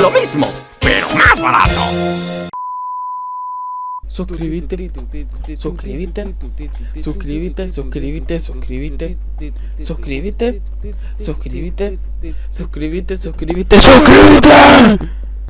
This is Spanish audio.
Lo mismo, pero más barato. Suscríbete, suscríbete, suscríbete, suscríbete, suscríbete, suscríbete, suscríbete, suscríbete, suscríbete, suscríbete.